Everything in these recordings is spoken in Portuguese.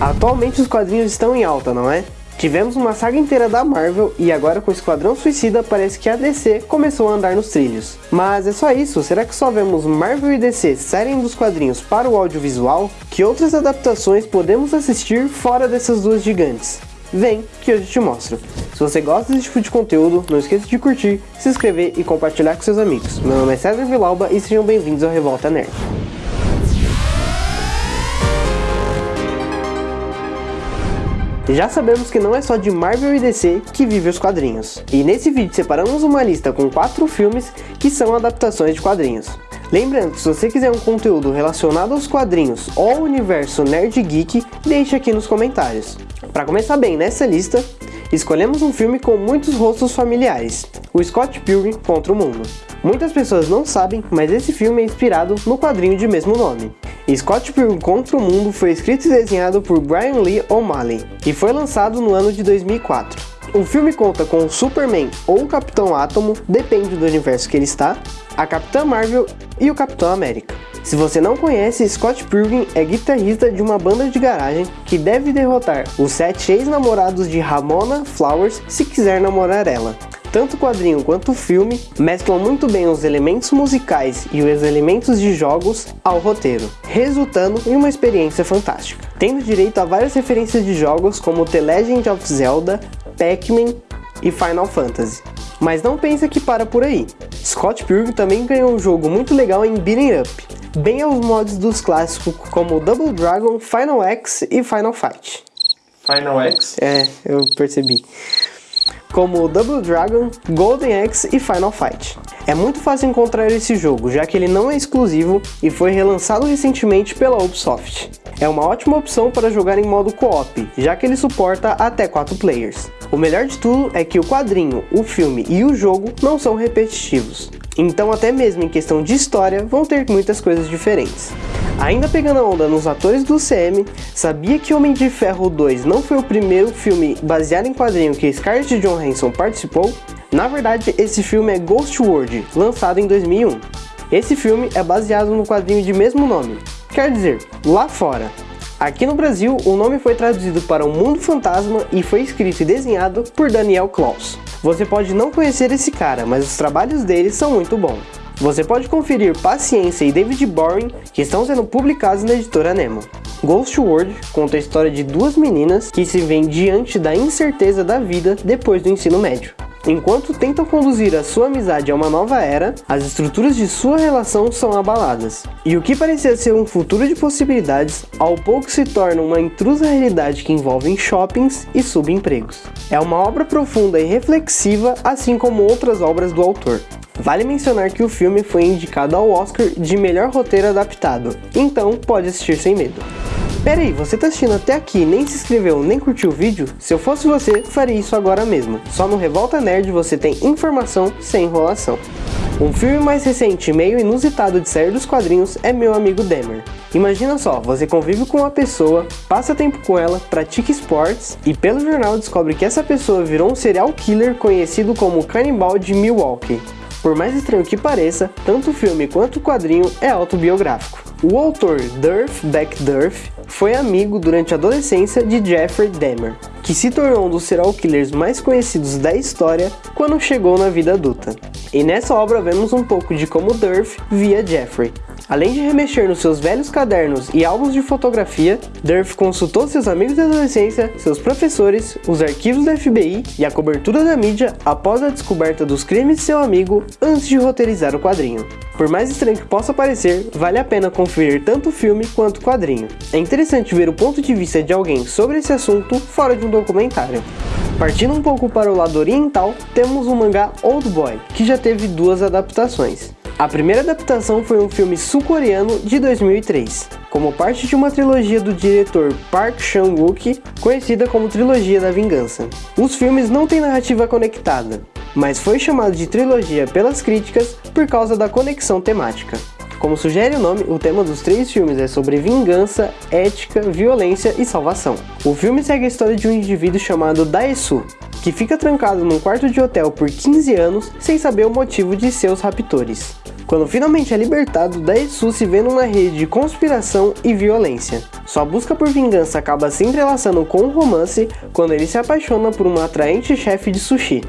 Atualmente os quadrinhos estão em alta, não é? Tivemos uma saga inteira da Marvel e agora com Esquadrão Suicida parece que a DC começou a andar nos trilhos. Mas é só isso? Será que só vemos Marvel e DC saírem dos quadrinhos para o audiovisual? Que outras adaptações podemos assistir fora dessas duas gigantes? Vem que eu te mostro. Se você gosta desse tipo de conteúdo, não esqueça de curtir, se inscrever e compartilhar com seus amigos. Meu nome é César Vilauba e sejam bem-vindos ao Revolta Nerd. Já sabemos que não é só de Marvel e DC que vive os quadrinhos. E nesse vídeo separamos uma lista com quatro filmes que são adaptações de quadrinhos. Lembrando que se você quiser um conteúdo relacionado aos quadrinhos ou ao universo nerd geek, deixe aqui nos comentários. Para começar bem nessa lista, escolhemos um filme com muitos rostos familiares, o Scott Pilgrim contra o Mundo. Muitas pessoas não sabem, mas esse filme é inspirado no quadrinho de mesmo nome. Scott Pilgrim contra o Mundo foi escrito e desenhado por Brian Lee O'Malley e foi lançado no ano de 2004. O filme conta com o Superman ou o Capitão Átomo, depende do universo que ele está, a Capitã Marvel e o Capitão América. Se você não conhece, Scott Pilgrim é guitarrista de uma banda de garagem que deve derrotar os sete ex-namorados de Ramona Flowers se quiser namorar ela. Tanto o quadrinho quanto o filme mesclam muito bem os elementos musicais e os elementos de jogos ao roteiro, resultando em uma experiência fantástica. Tendo direito a várias referências de jogos como The Legend of Zelda, Pac-Man e Final Fantasy. Mas não pensa que para por aí. Scott Pilgrim também ganhou um jogo muito legal em Beating Up, bem aos mods dos clássicos como Double Dragon, Final X e Final Fight. Final X? É, eu percebi como Double Dragon, Golden Axe e Final Fight. É muito fácil encontrar esse jogo, já que ele não é exclusivo e foi relançado recentemente pela Ubisoft. É uma ótima opção para jogar em modo co-op, já que ele suporta até 4 players. O melhor de tudo é que o quadrinho, o filme e o jogo não são repetitivos, então até mesmo em questão de história vão ter muitas coisas diferentes. Ainda pegando a onda nos atores do CM, sabia que Homem de Ferro 2 não foi o primeiro filme baseado em quadrinho que Scarlett Johansson participou? Na verdade, esse filme é Ghost World, lançado em 2001. Esse filme é baseado no quadrinho de mesmo nome, quer dizer, lá fora. Aqui no Brasil, o nome foi traduzido para O Mundo Fantasma e foi escrito e desenhado por Daniel Klaus. Você pode não conhecer esse cara, mas os trabalhos dele são muito bons. Você pode conferir Paciência e David Boring, que estão sendo publicados na editora Nemo. Ghost World conta a história de duas meninas que se veem diante da incerteza da vida depois do ensino médio. Enquanto tentam conduzir a sua amizade a uma nova era, as estruturas de sua relação são abaladas. E o que parecia ser um futuro de possibilidades, ao pouco se torna uma intrusa realidade que envolve shoppings e subempregos. É uma obra profunda e reflexiva, assim como outras obras do autor. Vale mencionar que o filme foi indicado ao Oscar de melhor roteiro adaptado, então pode assistir sem medo. Pera aí, você tá assistindo até aqui nem se inscreveu nem curtiu o vídeo? Se eu fosse você, faria isso agora mesmo. Só no Revolta Nerd você tem informação sem enrolação. Um filme mais recente e meio inusitado de sair dos quadrinhos é Meu Amigo Demer. Imagina só, você convive com uma pessoa, passa tempo com ela, pratica esportes e pelo jornal descobre que essa pessoa virou um serial killer conhecido como Canibal de Milwaukee. Por mais estranho que pareça, tanto o filme quanto o quadrinho é autobiográfico. O autor Durf Beck Durf foi amigo durante a adolescência de Jeffrey Dahmer, que se tornou um dos serial killers mais conhecidos da história quando chegou na vida adulta. E nessa obra vemos um pouco de como Durf via Jeffrey, Além de remexer nos seus velhos cadernos e álbuns de fotografia, Durf consultou seus amigos da adolescência, seus professores, os arquivos da FBI e a cobertura da mídia após a descoberta dos crimes de seu amigo antes de roteirizar o quadrinho. Por mais estranho que possa parecer, vale a pena conferir tanto o filme quanto o quadrinho. É interessante ver o ponto de vista de alguém sobre esse assunto fora de um documentário. Partindo um pouco para o lado oriental, temos o mangá Old Boy, que já teve duas adaptações. A primeira adaptação foi um filme sul-coreano de 2003, como parte de uma trilogia do diretor Park Chan-wook, conhecida como Trilogia da Vingança. Os filmes não têm narrativa conectada, mas foi chamado de trilogia pelas críticas por causa da conexão temática. Como sugere o nome, o tema dos três filmes é sobre vingança, ética, violência e salvação. O filme segue a história de um indivíduo chamado Daesu, que fica trancado num quarto de hotel por 15 anos sem saber o motivo de seus raptores. Quando finalmente é libertado, Daesu se vê numa rede de conspiração e violência. Sua busca por vingança acaba se entrelaçando com um romance quando ele se apaixona por uma atraente chefe de sushi.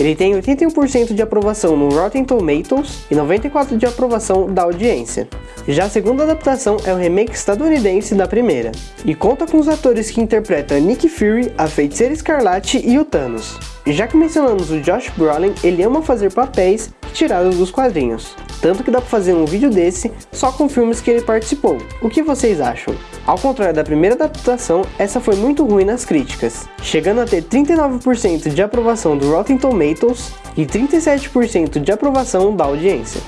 Ele tem 81% de aprovação no Rotten Tomatoes e 94% de aprovação da audiência. Já a segunda adaptação é o remake estadunidense da primeira, e conta com os atores que interpretam Nick Fury, a Feiticeira Escarlate e o Thanos. Já que mencionamos o Josh Brolin, ele ama fazer papéis tirados dos quadrinhos. Tanto que dá pra fazer um vídeo desse só com filmes que ele participou. O que vocês acham? Ao contrário da primeira adaptação, essa foi muito ruim nas críticas, chegando a ter 39% de aprovação do Rotten Tomatoes e 37% de aprovação da audiência.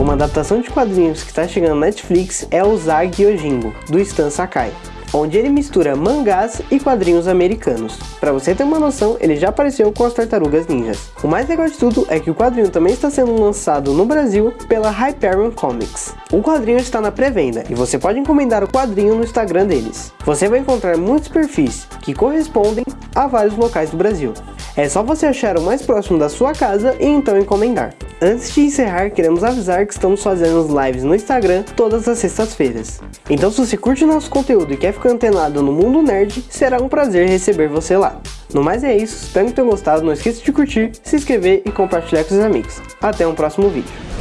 Uma adaptação de quadrinhos que está chegando na Netflix é o Zag Yojimbo, do Stan Sakai onde ele mistura mangás e quadrinhos americanos. Para você ter uma noção, ele já apareceu com as Tartarugas Ninjas. O mais legal de tudo é que o quadrinho também está sendo lançado no Brasil pela Hyperion Comics. O quadrinho está na pré-venda e você pode encomendar o quadrinho no Instagram deles. Você vai encontrar muitos perfis que correspondem a vários locais do Brasil. É só você achar o mais próximo da sua casa e então encomendar. Antes de encerrar, queremos avisar que estamos fazendo lives no Instagram todas as sextas-feiras. Então se você curte nosso conteúdo e quer ficar antenado no mundo nerd, será um prazer receber você lá. No mais é isso, espero que tenham gostado, não esqueça de curtir, se inscrever e compartilhar com seus amigos. Até um próximo vídeo.